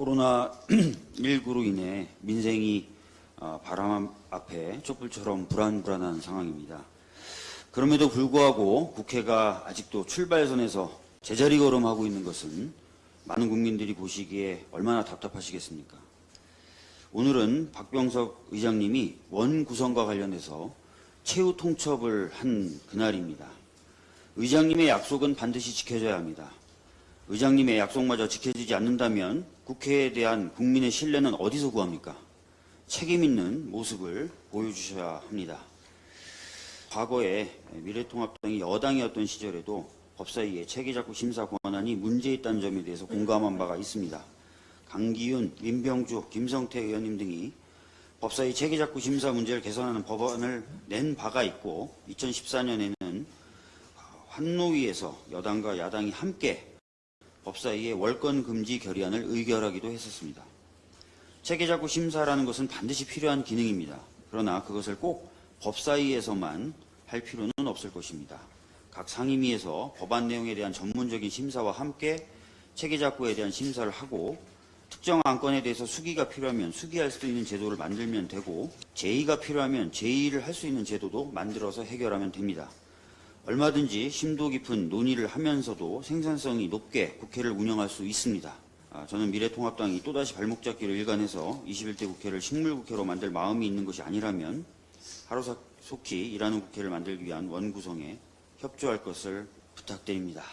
코로나19로 인해 민생이 어, 바람 앞에 촛불처럼 불안불안한 상황입니다. 그럼에도 불구하고 국회가 아직도 출발선에서 제자리 걸음하고 있는 것은 많은 국민들이 보시기에 얼마나 답답하시겠습니까? 오늘은 박병석 의장님이 원 구성과 관련해서 최후 통첩을 한 그날입니다. 의장님의 약속은 반드시 지켜져야 합니다. 의장님의 약속마저 지켜지지 않는다면 국회에 대한 국민의 신뢰는 어디서 구합니까? 책임 있는 모습을 보여주셔야 합니다. 과거에 미래통합당이 여당이었던 시절에도 법사위의 체계작구 심사 권한이 문제 있다는 점에 대해서 공감한 바가 있습니다. 강기윤, 민병주, 김성태 의원님 등이 법사위 체계작구 심사 문제를 개선하는 법안을 낸 바가 있고 2014년에는 환노위에서 여당과 야당이 함께 법사위의 월권 금지 결의안을 의결하기도 했었습니다. 체계작구 심사라는 것은 반드시 필요한 기능입니다. 그러나 그것을 꼭 법사위에서만 할 필요는 없을 것입니다. 각 상임위에서 법안 내용에 대한 전문적인 심사와 함께 체계작구에 대한 심사를 하고 특정 안건에 대해서 수기가 필요하면 수기할 수 있는 제도를 만들면 되고 제의가 필요하면 제의를 할 수 있는 제도도 만들어서 해결하면 됩니다. 얼마든지 심도 깊은 논의를 하면서도 생산성이 높게 국회를 운영할 수 있습니다. 아, 저는 미래통합당이 또다시 발목 잡기를 일관해서 21대 국회를 식물국회로 만들 마음이 있는 것이 아니라면 하루속히 일하는 국회를 만들기 위한 원구성에 협조할 것을 부탁드립니다.